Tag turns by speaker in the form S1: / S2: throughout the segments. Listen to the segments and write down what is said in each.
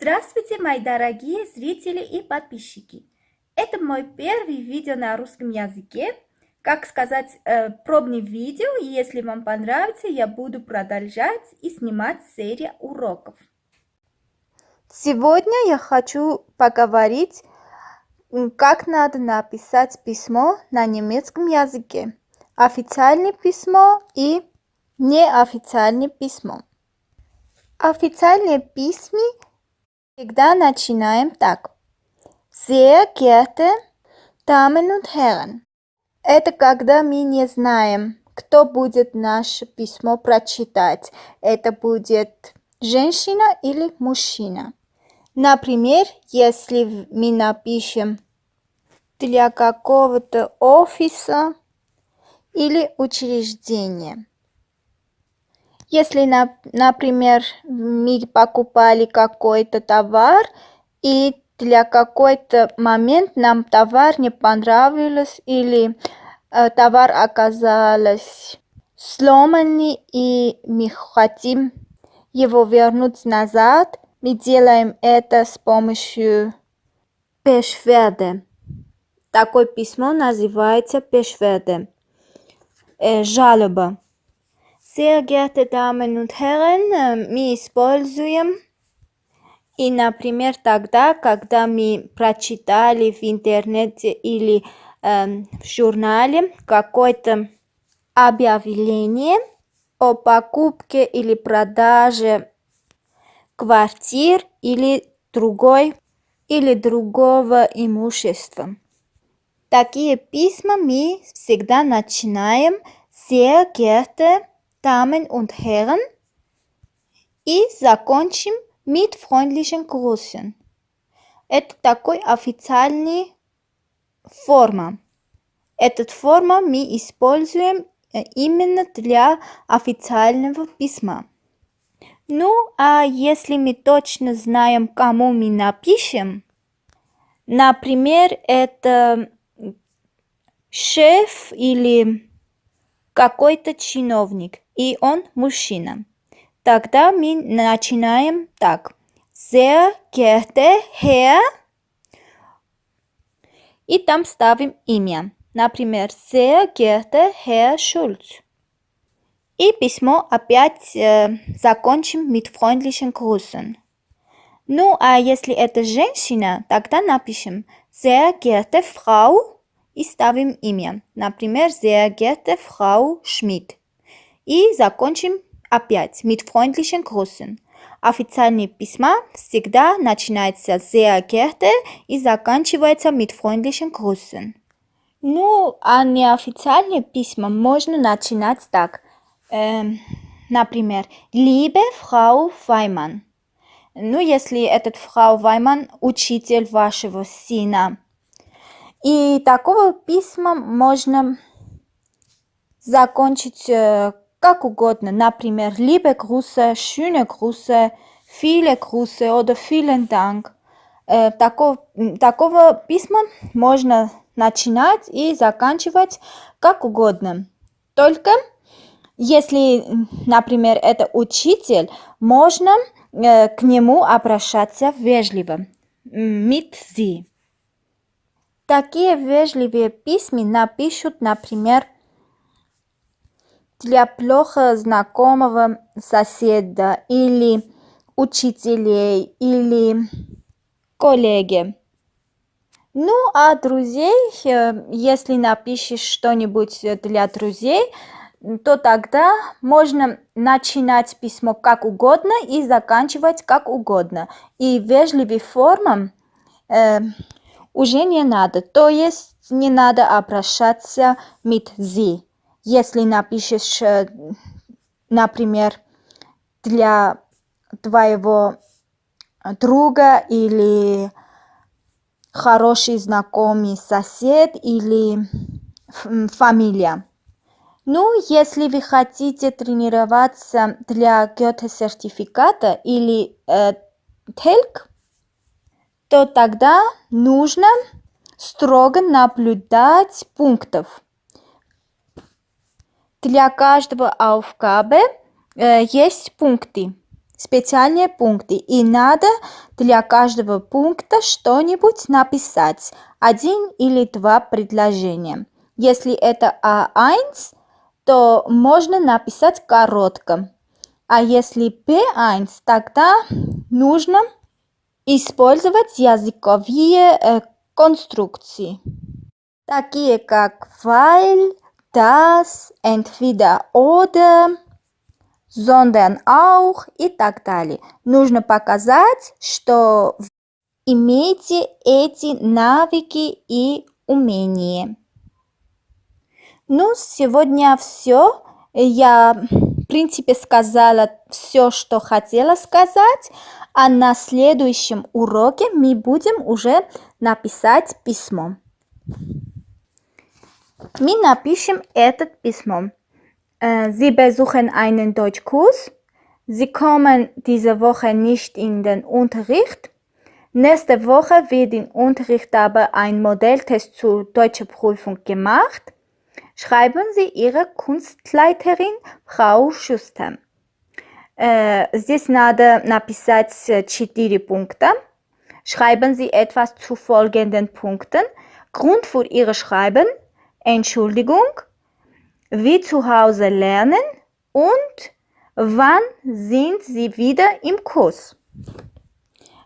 S1: Здравствуйте, мои дорогие зрители и подписчики! Это мой первый видео на русском языке. Как сказать, э, пробное видео. Если вам понравится, я буду продолжать и снимать серию уроков.
S2: Сегодня я хочу поговорить, как надо написать письмо на немецком языке. Официальное письмо и неофициальное письмо. Официальные письма Всегда начинаем так. Sehr geehrte Damen und Herren. Это когда мы не знаем, кто будет наше письмо прочитать. Это будет женщина или мужчина. Например, если мы напишем для какого-то офиса или учреждения. Если, например, мы покупали какой-то товар, и для какой-то момент нам товар не понравился, или э, товар оказался сломанный, и мы хотим его вернуть назад, мы делаем это с помощью Beschwerde. Такое письмо называется Beschwerde. Э, жалоба. Sehr geehrte Damen und Herren, мы используем и, например, тогда, когда мы прочитали в интернете или э, в журнале какое-то объявление о покупке или продаже квартир или другой или другого имущества. Такие письма мы всегда начинаем «Sehr geehrte Damen und Herren и закончим mit freundlichen Grüßen. Это такой официальный форма. Этот форма мы используем именно для официального письма. Ну, а если мы точно знаем, кому мы напишем, например, это шеф или какой-то чиновник, и он мужчина. Тогда мы начинаем так. Sehr geehrter Herr. И там ставим имя. Например, Sehr geehrter Herr Schulz. И письмо опять э, закончим mit freundlichen Grüßen. Ну, а если это женщина, тогда напишем Sehr geehrte Frau и ставим имя. Например, Sehr geehrte Frau Schmidt. И закончим опять mit freundlichen Grüßen. Официальные письма всегда начинаются sehr geehrte и заканчиваются mit freundlichen Grüßen. Ну, а неофициальные письма можно начинать так. Эм, например, liebe Frau Weimann. Ну, если этот Frau Weimann учитель вашего сына. И такого письма можно закончить как угодно. Например, liebe Grüße, schöne Grüße, viele Grüße oder vielen Dank. Такого, такого письма можно начинать и заканчивать как угодно. Только если, например, это учитель, можно э, к нему обращаться вежливо. Mit Sie. Такие вежливые письма напишут, например, для плохо знакомого соседа или учителей или коллеги. Ну, а друзей, э, если напишешь что-нибудь для друзей, то тогда можно начинать письмо как угодно и заканчивать как угодно. И вежливой формам э, уже не надо, то есть не надо обращаться mit Sie. Если напишешь, э, например, для твоего друга или хороший знакомый сосед или фамилия. Ну, если вы хотите тренироваться для Goethe-сертификата или э, TELC, то тогда нужно строго наблюдать пунктов. Для каждого Aufgabe э, есть пункты. специальные пункты. И надо для каждого пункта что-нибудь написать. Один или два предложения. Если это А1, то можно написать коротко. А если P1, тогда нужно использовать языковые э, конструкции, такие как weil, das, entweder oder, sondern auch и так далее. Нужно показать, что имеете эти навыки и умения. Ну, сегодня все. Я, в принципе, сказала все, что хотела сказать. А на следующем уроке мы будем уже написать письмо. Мы напишем это письмо. Sie besuchen einen Deutschkurs. Sie kommen diese Woche nicht in den Unterricht. Nächste Woche wird im Unterricht aber ein Modelltest zur deutschen Prüfung gemacht. Schreiben Sie Ihre Kunstleiterin Frau Schuster. Здесь надо написать четыре пункта. Schreiben Sie etwas zu folgenden Punkten. Grund für Ihre Schreiben, Entschuldigung, wie zu Hause lernen und wann sind Sie wieder im Kurs.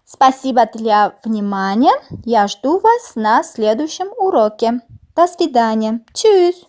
S2: Спасибо для внимания. Я жду вас на следующем уроке. До свидания. Tschüss.